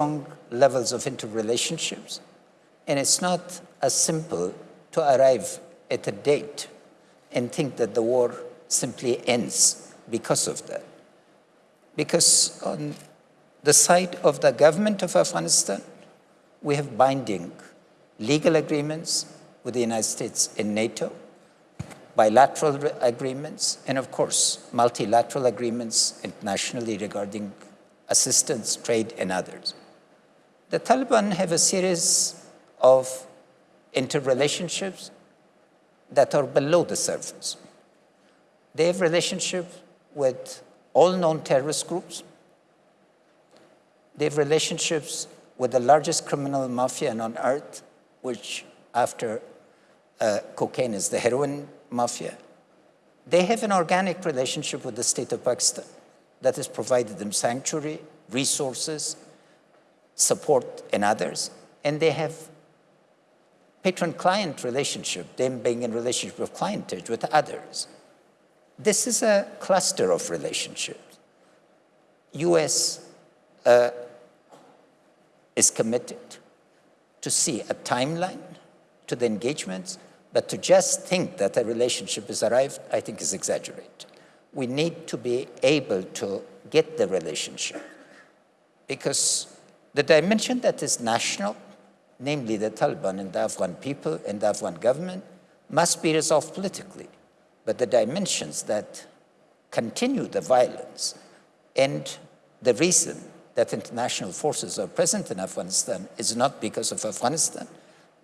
strong levels of interrelationships, and it's not as simple to arrive at a date and think that the war simply ends because of that. Because on the side of the government of Afghanistan, we have binding legal agreements with the United States and NATO, bilateral agreements, and of course, multilateral agreements internationally regarding assistance, trade, and others. The Taliban have a series of interrelationships that are below the surface. They have relationships with all known terrorist groups. They have relationships with the largest criminal mafia on earth, which after uh, cocaine is the heroin mafia. They have an organic relationship with the state of Pakistan that has provided them sanctuary, resources, support, and others. And they have patron-client relationship, them being in relationship with clientage with others. This is a cluster of relationships. U.S. Uh, is committed to see a timeline to the engagements, but to just think that a relationship has arrived, I think is exaggerated. We need to be able to get the relationship because the dimension that is national, namely the Taliban and the Afghan people and the Afghan government, must be resolved politically. But the dimensions that continue the violence and the reason that international forces are present in Afghanistan is not because of Afghanistan,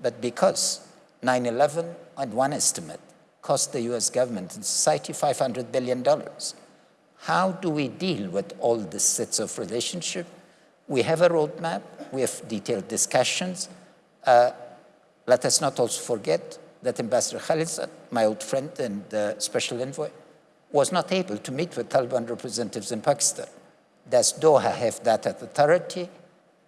but because 9-11, on one estimate, cost the US government and society $500 billion. How do we deal with all these sets of relationship? We have a roadmap, we have detailed discussions. Uh, let us not also forget that Ambassador Khalilzad, my old friend and uh, special envoy, was not able to meet with Taliban representatives in Pakistan. Does Doha have that authority?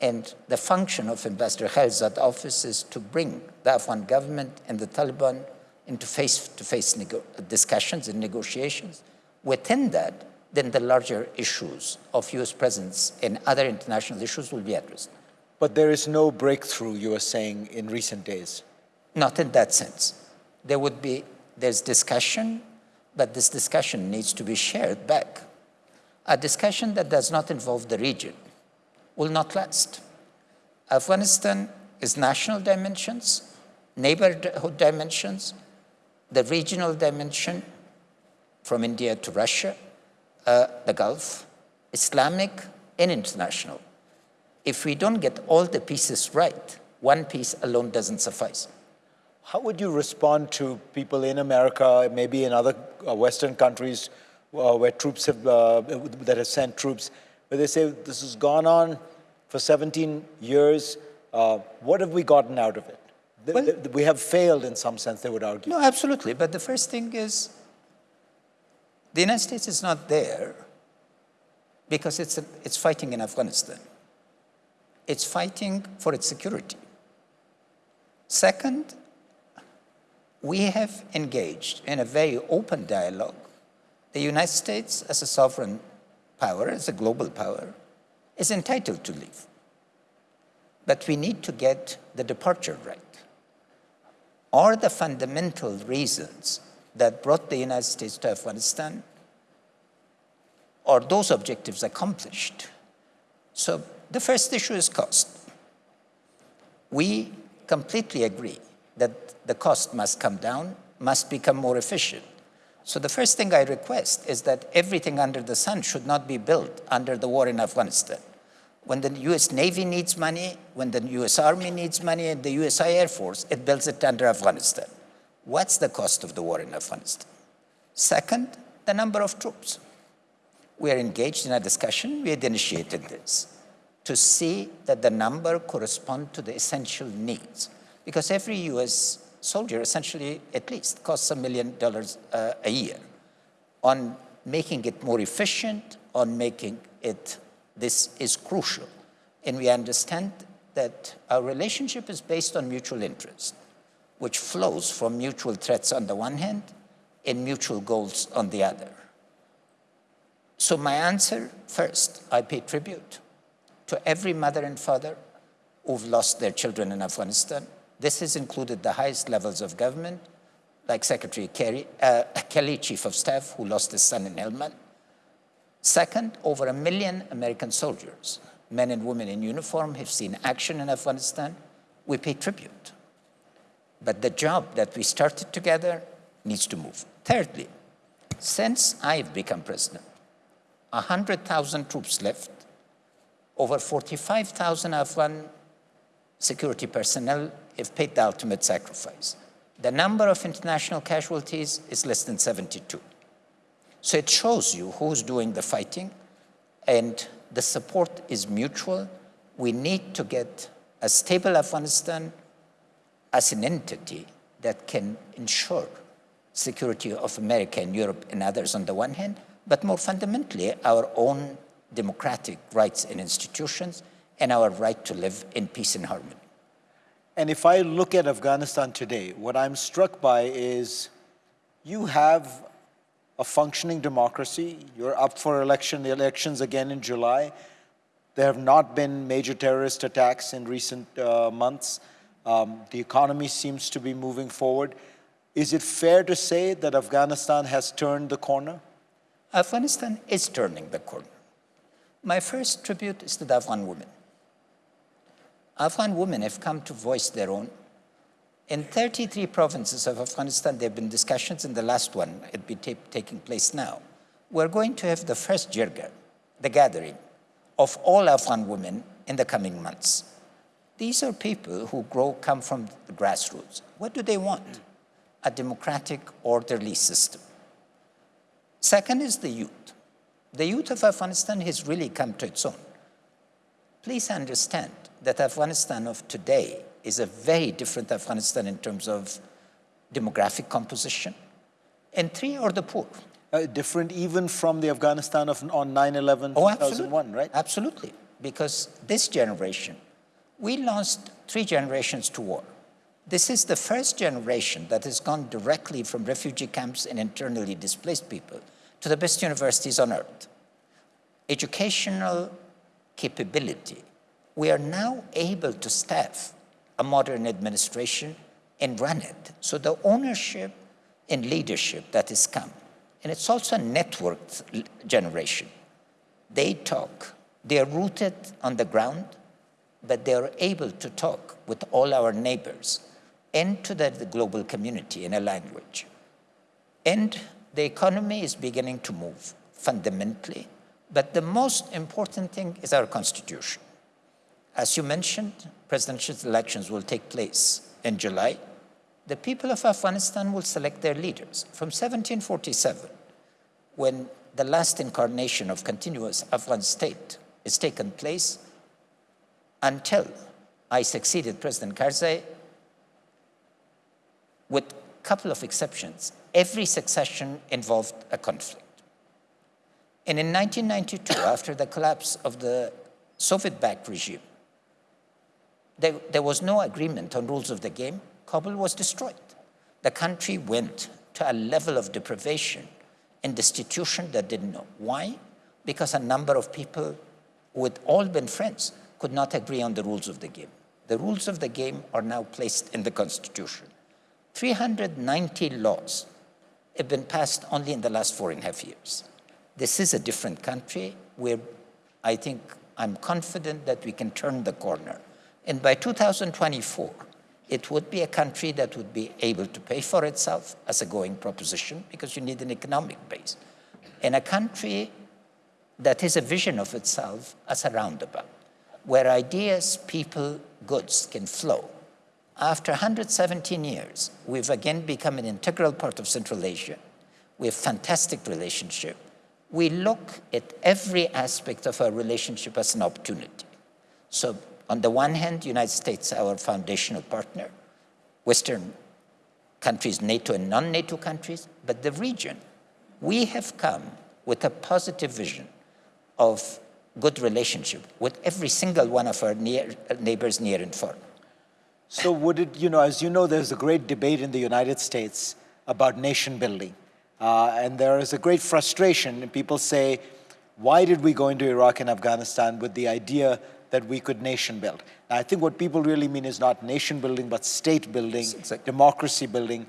And the function of Ambassador Khalilzad office is to bring the Afghan government and the Taliban into face-to-face -face discussions and negotiations. Within that, then the larger issues of US presence and other international issues will be addressed. But there is no breakthrough, you are saying, in recent days? Not in that sense. There would be, there's discussion, but this discussion needs to be shared back. A discussion that does not involve the region will not last. Afghanistan is national dimensions, neighborhood dimensions, the regional dimension from India to Russia, uh, the Gulf, Islamic and international. If we don't get all the pieces right, one piece alone doesn't suffice. How would you respond to people in America, maybe in other uh, Western countries uh, where troops have, uh, that have sent troops, where they say this has gone on for 17 years, uh, what have we gotten out of it? Well, we have failed in some sense, they would argue. No, absolutely. But the first thing is the United States is not there because it's, a, it's fighting in Afghanistan. It's fighting for its security. Second, we have engaged in a very open dialogue. The United States, as a sovereign power, as a global power, is entitled to leave. But we need to get the departure right. Are the fundamental reasons that brought the United States to Afghanistan, are those objectives accomplished? So the first issue is cost. We completely agree that the cost must come down, must become more efficient. So the first thing I request is that everything under the sun should not be built under the war in Afghanistan. When the US Navy needs money, when the US Army needs money, and the US Air Force, it builds it under Afghanistan. What's the cost of the war in Afghanistan? Second, the number of troops. We are engaged in a discussion, we had initiated this, to see that the number correspond to the essential needs because every US soldier essentially at least costs a million dollars uh, a year on making it more efficient, on making it, this is crucial. And we understand that our relationship is based on mutual interest, which flows from mutual threats on the one hand and mutual goals on the other. So my answer, first, I pay tribute to every mother and father who've lost their children in Afghanistan. This has included the highest levels of government, like Secretary Kerry, uh, Kelly, Chief of Staff, who lost his son in Helmand. Second, over a million American soldiers, men and women in uniform, have seen action in Afghanistan. We pay tribute. But the job that we started together needs to move. Thirdly, since I've become president, 100,000 troops left, over 45,000 Afghan security personnel have paid the ultimate sacrifice. The number of international casualties is less than 72. So it shows you who's doing the fighting, and the support is mutual. We need to get a stable Afghanistan as an entity that can ensure security of America and Europe and others on the one hand, but more fundamentally, our own democratic rights and institutions and our right to live in peace and harmony. And if I look at Afghanistan today, what I'm struck by is you have a functioning democracy. You're up for election, the elections again in July. There have not been major terrorist attacks in recent uh, months. Um, the economy seems to be moving forward. Is it fair to say that Afghanistan has turned the corner? Afghanistan is turning the corner. My first tribute is to the Afghan women. Afghan women have come to voice their own. In 33 provinces of Afghanistan, there have been discussions, in the last one, it be taking place now. We're going to have the first jirga, the gathering, of all Afghan women in the coming months. These are people who grow, come from the grassroots. What do they want? A democratic, orderly system. Second is the youth. The youth of Afghanistan has really come to its own. Please understand that Afghanistan of today is a very different Afghanistan in terms of demographic composition. And three are the poor. Uh, different even from the Afghanistan of on 9-11, oh, 2001, right? Absolutely, because this generation, we lost three generations to war. This is the first generation that has gone directly from refugee camps and internally displaced people to the best universities on earth. Educational capability. We are now able to staff a modern administration and run it. So the ownership and leadership that has come, and it's also a networked generation. They talk, they are rooted on the ground, but they are able to talk with all our neighbors and to the, the global community in a language. And the economy is beginning to move fundamentally, but the most important thing is our constitution. As you mentioned, presidential elections will take place in July. The people of Afghanistan will select their leaders. From 1747, when the last incarnation of continuous Afghan state is taken place, until I succeeded President Karzai, with a couple of exceptions, every succession involved a conflict. And in 1992, after the collapse of the Soviet-backed regime, there, there, was no agreement on rules of the game. Kabul was destroyed. The country went to a level of deprivation and destitution that didn't know. Why? Because a number of people who had all been friends could not agree on the rules of the game. The rules of the game are now placed in the Constitution. 390 laws have been passed only in the last four and a half years. This is a different country where I think I'm confident that we can turn the corner. And by 2024, it would be a country that would be able to pay for itself as a going proposition because you need an economic base. And a country that is a vision of itself as a roundabout, where ideas, people, goods can flow. After 117 years, we've again become an integral part of Central Asia. We have fantastic relationship. We look at every aspect of our relationship as an opportunity. So on the one hand, United States, our foundational partner, Western countries, NATO and non-NATO countries, but the region, we have come with a positive vision of good relationship with every single one of our near, neighbors near and far. So would it, you know, as you know, there's a great debate in the United States about nation building. Uh, and there is a great frustration. And people say, why did we go into Iraq and Afghanistan with the idea that we could nation build. Now, I think what people really mean is not nation building, but state building, Exactly. democracy building.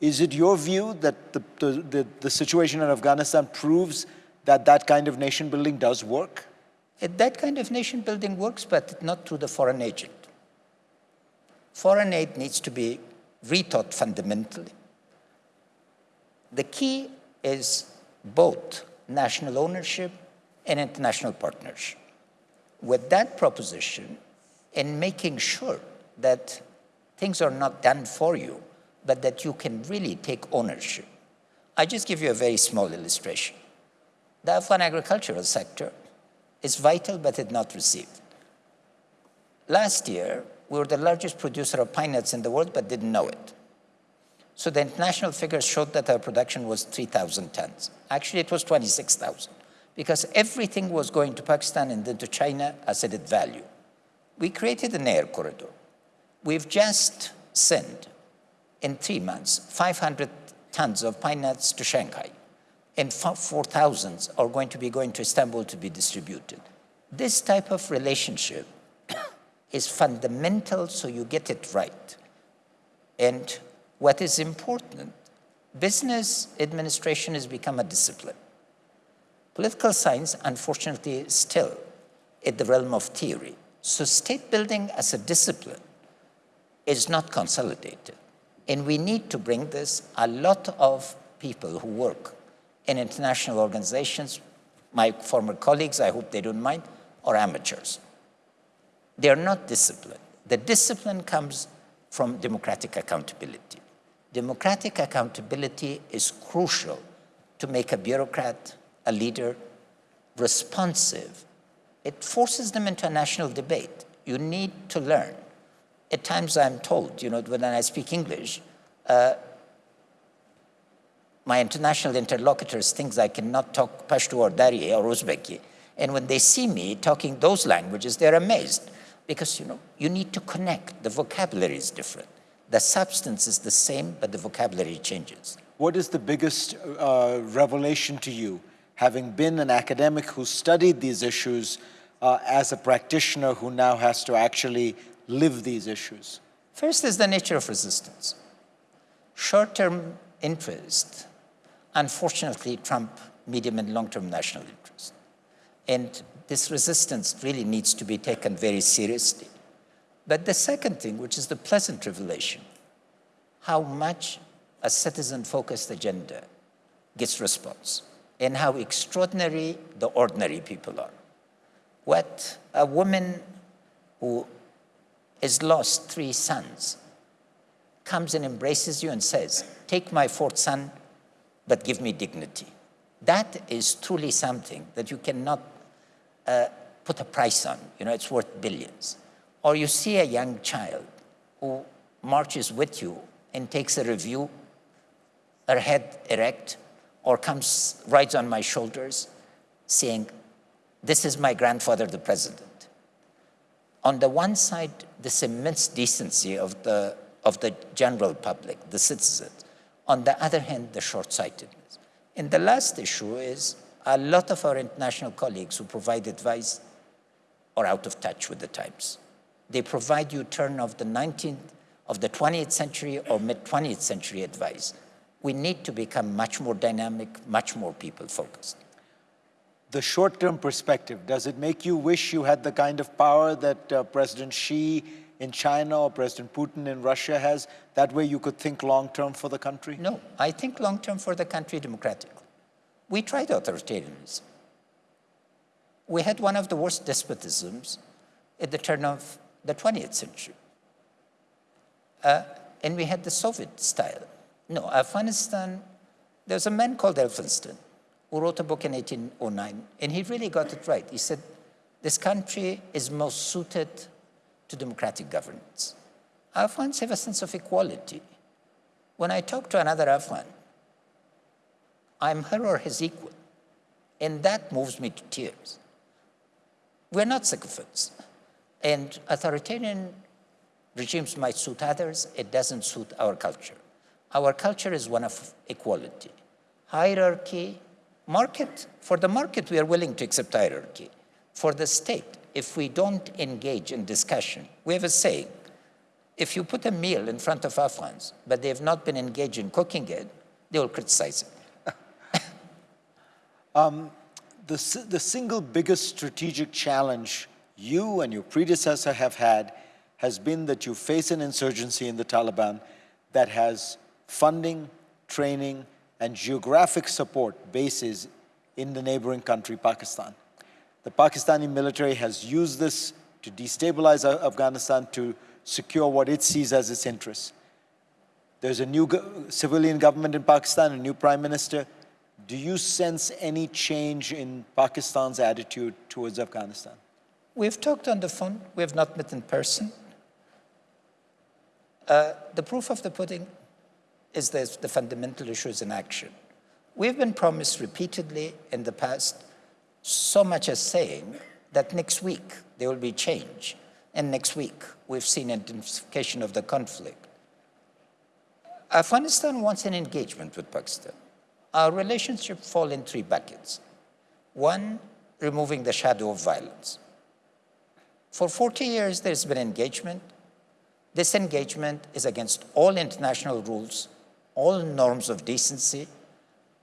Is it your view that the, the, the, the situation in Afghanistan proves that that kind of nation building does work? Uh, That kind of nation building works, but not through the foreign agent. Foreign aid needs to be rethought fundamentally. The key is both national ownership and international partnership. With that proposition, and making sure that things are not done for you, but that you can really take ownership. I just give you a very small illustration. The Afghan agricultural sector is vital, but it's not received. Last year, we were the largest producer of pine nuts in the world, but didn't know it. So the international figures showed that our production was 3,000 tons. Actually, it was 26,000, because everything was going to Pakistan and then to China as added value. We created an air corridor. We've just sent, in three months, 500 tons of pine nuts to Shanghai, and 4,000 are going to be going to Istanbul to be distributed. This type of relationship is fundamental so you get it right. And what is important, business administration has become a discipline. Political science, unfortunately, is still in the realm of theory. So state building as a discipline is not consolidated. And we need to bring this. A lot of people who work in international organizations, my former colleagues, I hope they don't mind, are amateurs. They are not disciplined. The discipline comes from democratic accountability. Democratic accountability is crucial to make a bureaucrat, a leader, responsive. It forces them into a national debate. You need to learn. At times I'm told, you know, when I speak English, uh, my international interlocutors think I cannot talk Pashto or Dari or Uzbeki. And when they see me talking those languages, they're amazed because, you know, you need to connect. The vocabulary is different. The substance is the same, but the vocabulary changes. What is the biggest uh, revelation to you, having been an academic who studied these issues uh, as a practitioner who now has to actually live these issues? First is the nature of resistance. Short-term interest, unfortunately, trump medium and long-term national interest. And this resistance really needs to be taken very seriously. But the second thing, which is the pleasant revelation, how much a citizen-focused agenda gets response and how extraordinary the ordinary people are. What a woman who has lost three sons comes and embraces you and says, take my fourth son, but give me dignity. That is truly something that you cannot uh, put a price on. You know, it's worth billions. Or you see a young child who marches with you and takes a review, her head erect, or comes, rides on my shoulders, saying, this is my grandfather, the president. On the one side, this immense decency of the, of the general public, the citizens. On the other hand, the short-sightedness. And the last issue is a lot of our international colleagues who provide advice are out of touch with the times. They provide you turn of the 19th, of the 20th century or mid-20th century advice. We need to become much more dynamic, much more people-focused. The short-term perspective, does it make you wish you had the kind of power that uh, President Xi in China or President Putin in Russia has? That way you could think long-term for the country? No, I think long-term for the country democratically. We tried authoritarianism. We had one of the worst despotisms at the turn of the 20th century. Uh, and we had the Soviet style. No, Afghanistan, there's a man called Elphinstone who wrote a book in 1809, and he really got it right. He said, this country is most suited to democratic governance. Afghans have a sense of equality. When I talk to another Afghan, I'm her or his equal, and that moves me to tears. We're not sycophants. And authoritarian regimes might suit others, it doesn't suit our culture. Our culture is one of equality. Hierarchy, market, for the market we are willing to accept hierarchy. For the state, if we don't engage in discussion. We have a saying, if you put a meal in front of our friends, but they have not been engaged in cooking it, they will criticize it. Um, the, the single biggest strategic challenge you and your predecessor have had has been that you face an insurgency in the Taliban that has funding, training, and geographic support bases in the neighboring country, Pakistan. The Pakistani military has used this to destabilize Afghanistan to secure what it sees as its interests. There's a new go- civilian government in Pakistan, a new prime minister. Do you sense any change in Pakistan's attitude towards Afghanistan? We've talked on the phone, we have not met in person. Uh, the proof of the pudding is the, the fundamental issues in action. We've been promised repeatedly in the past, so much as saying that next week there will be change, and next week we've seen intensification of the conflict. Afghanistan wants an engagement with Pakistan. Our relationship fall in three buckets. One, removing the shadow of violence. For 40 years, there's been engagement. This engagement is against all international rules, all norms of decency.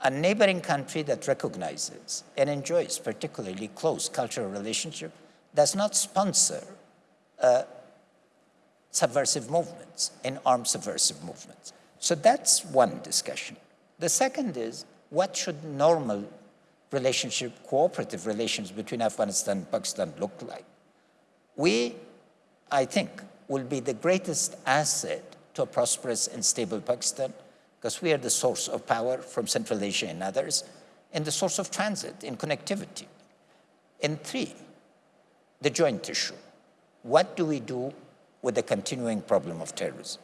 A neighboring country that recognizes and enjoys particularly close cultural relationship does not sponsor uh, subversive movements and armed subversive movements. So that's one discussion. The second is what should normal relationship, cooperative relations between Afghanistan and Pakistan look like? We, I think, will be the greatest asset to a prosperous and stable Pakistan because we are the source of power from Central Asia and others and the source of transit and connectivity. And three, the joint issue. What do we do with the continuing problem of terrorism?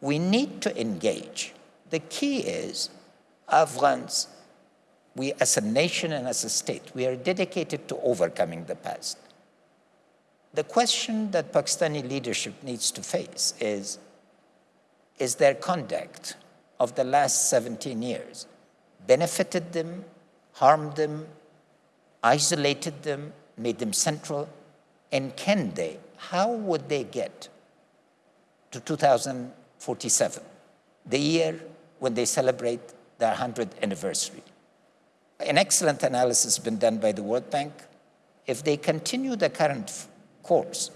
We need to engage. The key is Afghans, we as a nation and as a state, we are dedicated to overcoming the past. The question that Pakistani leadership needs to face is, is their conduct of the last 17 years benefited them, harmed them, isolated them, made them central, and can they, how would they get to 2047, the year when they celebrate their 100th anniversary? An excellent analysis has been done by the World Bank. If they continue the current course,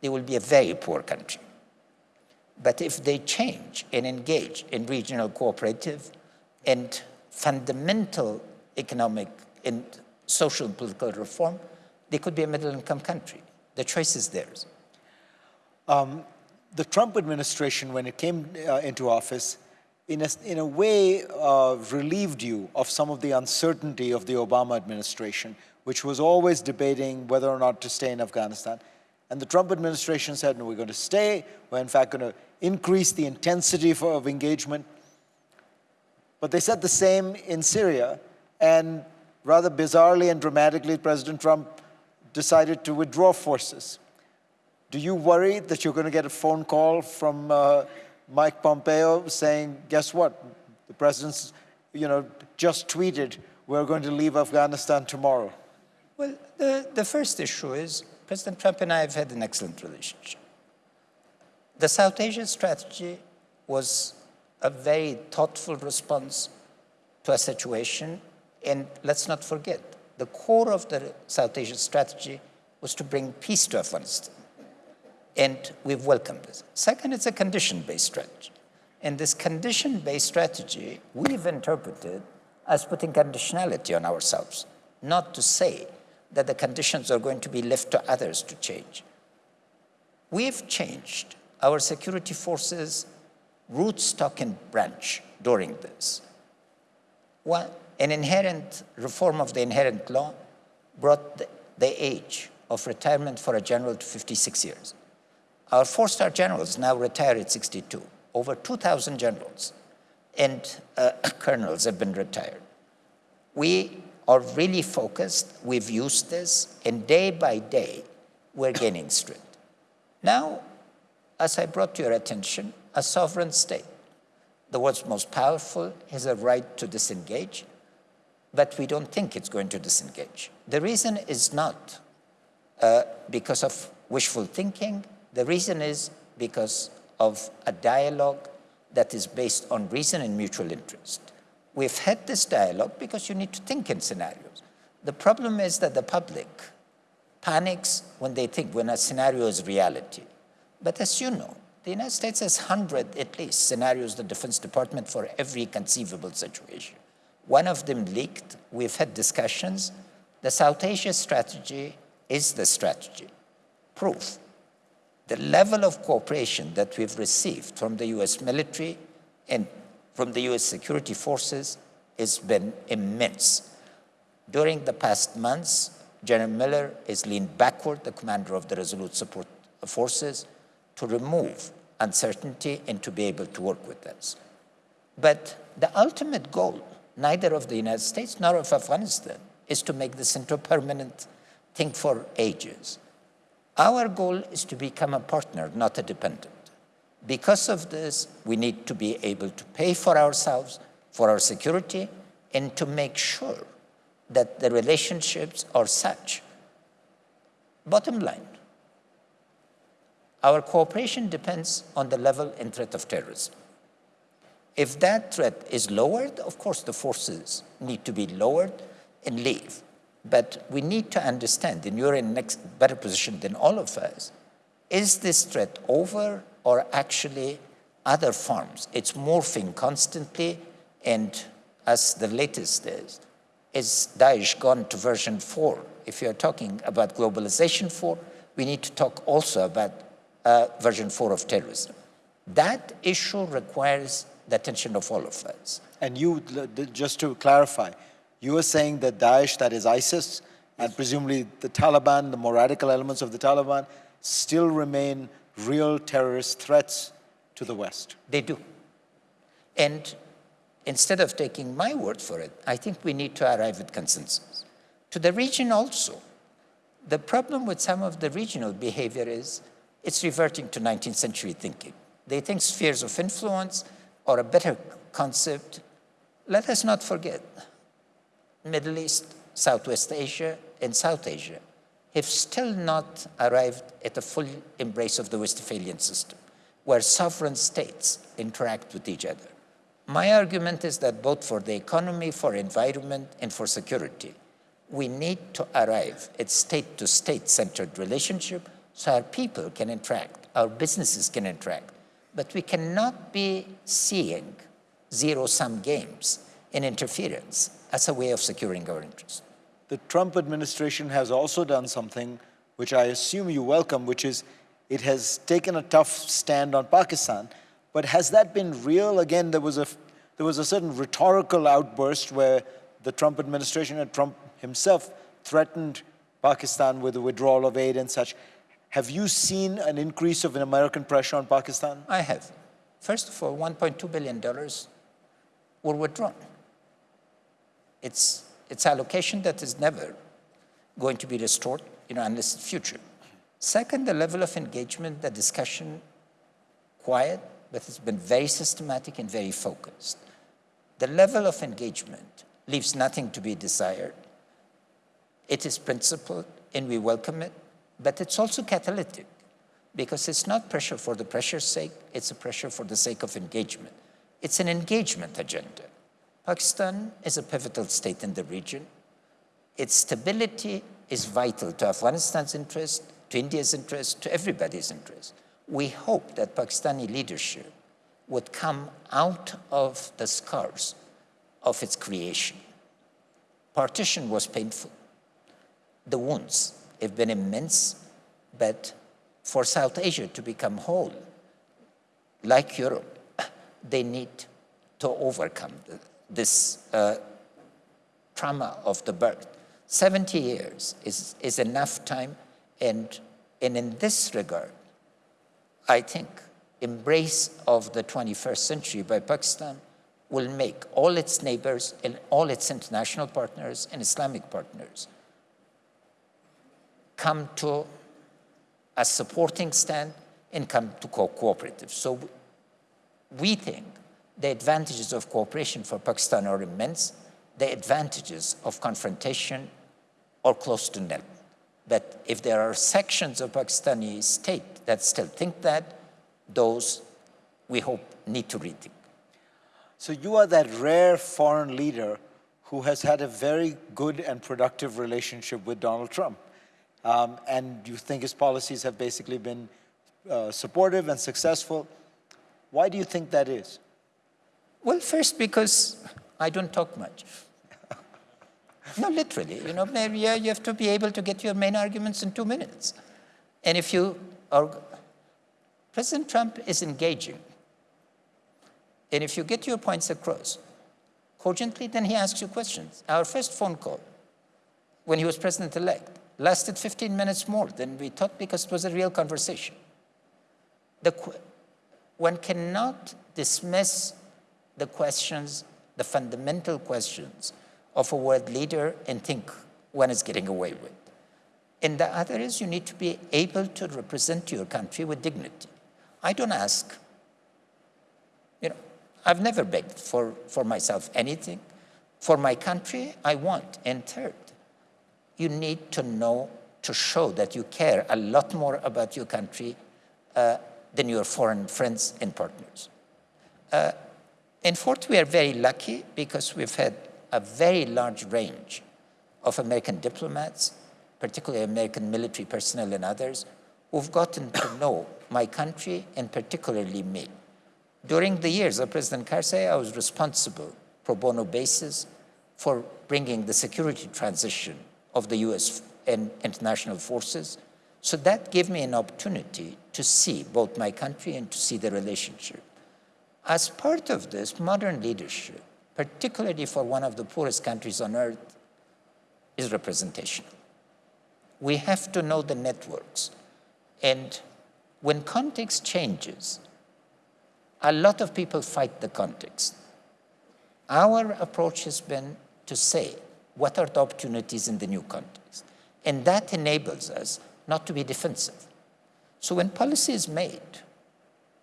they will be a very poor country. But if they change and engage in regional cooperative and fundamental economic and social and political reform, they could be a middle income country. The choice is theirs. The Trump administration, when it came uh, into office, in a, in a way uh, relieved you of some of the uncertainty of the Obama administration, which was always debating whether or not to stay in Afghanistan. And the Trump administration said, no, we're going to stay. We're in fact going to increase the intensity for, of engagement. But they said the same in Syria. And rather bizarrely and dramatically, President Trump decided to withdraw forces. Do you worry that you're going to get a phone call from uh, Mike Pompeo saying, guess what? The president's, you know, just tweeted, we're going to leave Afghanistan tomorrow. Well, the, the first issue is President Trump and I have had an excellent relationship. The South Asia strategy was a very thoughtful response to a situation. And let's not forget, the core of the South Asia strategy was to bring peace to Afghanistan. And we've welcomed this. Second, it's a condition-based strategy. And this condition-based strategy, we've interpreted as putting conditionality on ourselves, not to say that the conditions are going to be left to others to change. We've changed our security forces root, stock, and branch during this. One, an inherent reform of the inherent law brought the, the age of retirement for a general to 56 years. Our four-star generals now retire at 62. Over 2,000 generals and uh, colonels have been retired. We are really focused. We've used this, and day by day, we're gaining strength. Now, as I brought to your attention, a sovereign state, the world's most powerful, has a right to disengage, but we don't think it's going to disengage. The reason is not uh, because of wishful thinking. The reason is because of a dialogue that is based on reason and mutual interest. We've had this dialogue because you need to think in scenarios. The problem is that the public panics when they think when a scenario is reality. But as you know, the United States has 100 at least scenarios, the Defense Department, for every conceivable situation. One of them leaked. We've had discussions. The South Asia strategy is the strategy. Proof. The level of cooperation that we've received from the US military and from the US security forces has been immense. During the past months, General Miller has leaned backward, the commander of the Resolute Support Forces, to remove uncertainty and to be able to work with us. But the ultimate goal, neither of the United States nor of Afghanistan, is to make this into a permanent thing for ages. Our goal is to become a partner, not a dependent. Because of this, we need to be able to pay for ourselves, for our security, and to make sure that the relationships are such. Bottom line, our cooperation depends on the level and threat of terrorism. If that threat is lowered, of course the forces need to be lowered and leave. But we need to understand, and you're in a better position than all of us, is this threat over or actually other forms? It's morphing constantly, and as the latest is, is Daesh gone to version 4? If you're talking about globalization 4, we need to talk also about uh, version 4 of terrorism. That issue requires the attention of all of us. And you, just to clarify, you are saying that Daesh, that is ISIS, and presumably the Taliban, the more radical elements of the Taliban, still remain real terrorist threats to the West. They do. And instead of taking my word for it, I think we need to arrive at consensus. To the region also, the problem with some of the regional behavior is it's reverting to 19th century thinking. They think spheres of influence or a better concept. Let us not forget, Middle East, Southwest Asia, and South Asia have still not arrived at a full embrace of the Westphalian system, where sovereign states interact with each other. My argument is that both for the economy, for environment, and for security, we need to arrive at state-to-state centered relationship so our people can interact, our businesses can interact. But we cannot be seeing zero-sum games and interference as a way of securing our interests. The Trump administration has also done something which I assume you welcome, which is it has taken a tough stand on Pakistan, but has that been real? Again, there was a, there was a certain rhetorical outburst where the Trump administration and Trump himself threatened Pakistan with the withdrawal of aid and such. Have you seen an increase of an American pressure on Pakistan? I have. First of all, $1.2 billion were withdrawn. It's, it's allocation that is never going to be restored, you know, unless it's future. Second, the level of engagement, the discussion, quiet, but it's been very systematic and very focused. The level of engagement leaves nothing to be desired. It is principled and we welcome it, but it's also catalytic because it's not pressure for the pressure's sake, it's a pressure for the sake of engagement. It's an engagement agenda. Pakistan is a pivotal state in the region. Its stability is vital to Afghanistan's interest, to India's interest, to everybody's interest we hope that Pakistani leadership would come out of the scars of its creation. Partition was painful. The wounds have been immense, but for South Asia to become whole, like Europe, they need to overcome this uh, trauma of the birth. 70 years is, is enough time, and, and in this regard, I think, embrace of the 21st century by Pakistan will make all its neighbors and all its international partners and Islamic partners come to a supporting stand and come to co cooperative. So we think the advantages of cooperation for Pakistan are immense. The advantages of confrontation are close to nil. But if there are sections of Pakistani state that still think that, those we hope need to rethink. So you are that rare foreign leader who has had a very good and productive relationship with Donald Trump. Um, and you think his policies have basically been uh, supportive and successful. Why do you think that is? Well, first, because I don't talk much. no, literally. You know, Maria, you have to be able to get your main arguments in two minutes. And if you are, President Trump is engaging. And if you get your points across cogently, then he asks you questions. Our first phone call, when he was president-elect, lasted 15 minutes more than we thought because it was a real conversation. The, one cannot dismiss the questions, the fundamental questions of a world leader and think one is getting away with. And the other is you need to be able to represent your country with dignity. I don't ask, you know, I've never begged for, for myself anything. For my country, I want. And third, you need to know, to show that you care a lot more about your country uh, than your foreign friends and partners. Uh, and fourth, we are very lucky because we've had a very large range of American diplomats, particularly American military personnel and others, who've gotten to know my country and particularly me. During the years of President Karzai, I was responsible pro bono basis for bringing the security transition of the US and international forces. So that gave me an opportunity to see both my country and to see the relationship. As part of this, modern leadership, particularly for one of the poorest countries on earth, is representational. We have to know the networks. And when context changes, a lot of people fight the context. Our approach has been to say, what are the opportunities in the new context? And that enables us not to be defensive. So when policy is made,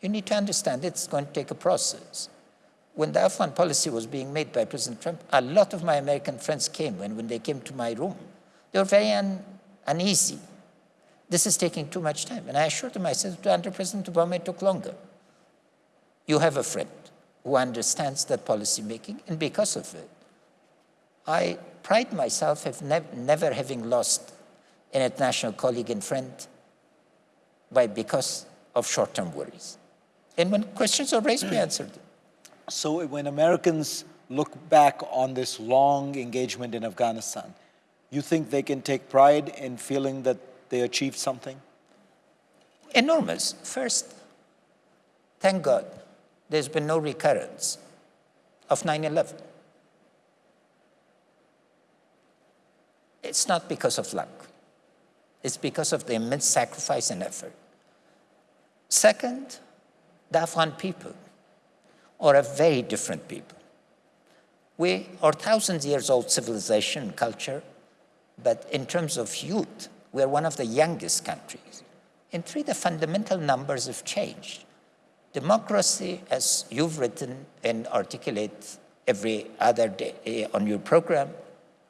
you need to understand it's going to take a process. When the Afghan policy was being made by President Trump, a lot of my American friends came, and when they came to my room, they were very un uneasy. This is taking too much time. And I assured them, I said, under President Obama, it took longer. You have a friend who understands that policy making, and because of it, I pride myself of nev never having lost an international colleague and friend by because of short-term worries. And when questions are raised, we answer them. So when Americans look back on this long engagement in Afghanistan, you think they can take pride in feeling that they achieved something? Enormous. First, thank God, there's been no recurrence of 9-11. It's not because of luck. It's because of the immense sacrifice and effort. Second, the Afghan people are a very different people. We are thousands years old civilization and culture, but in terms of youth, we are one of the youngest countries. In three, the fundamental numbers have changed. Democracy, as you've written and articulate every other day eh, on your program,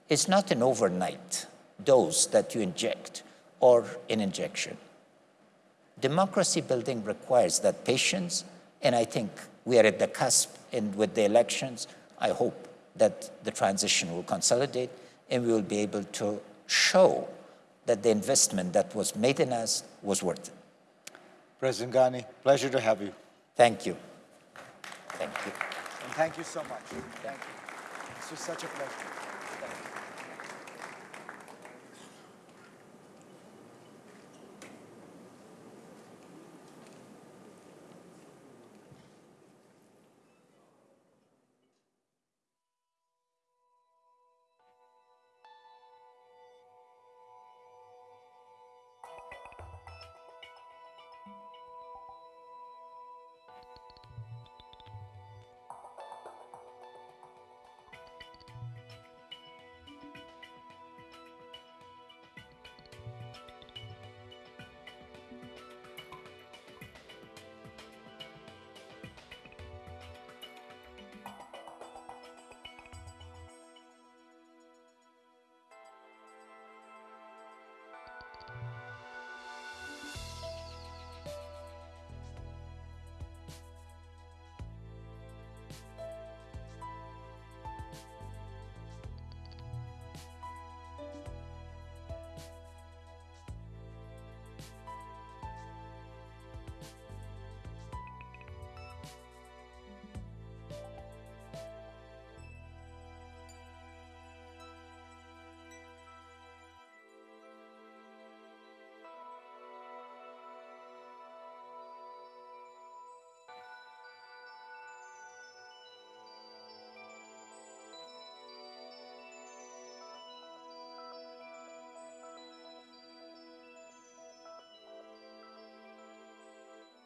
is not an overnight dose that you inject or an injection. Democracy building requires that patience, and I think we are at the cusp, and with the elections, I hope that the transition will consolidate, and we will be able to show that the investment that was made in us was worth it. President Ghani, pleasure to have you. Thank you. Thank you. And thank you so much. Thank you. This was such a pleasure.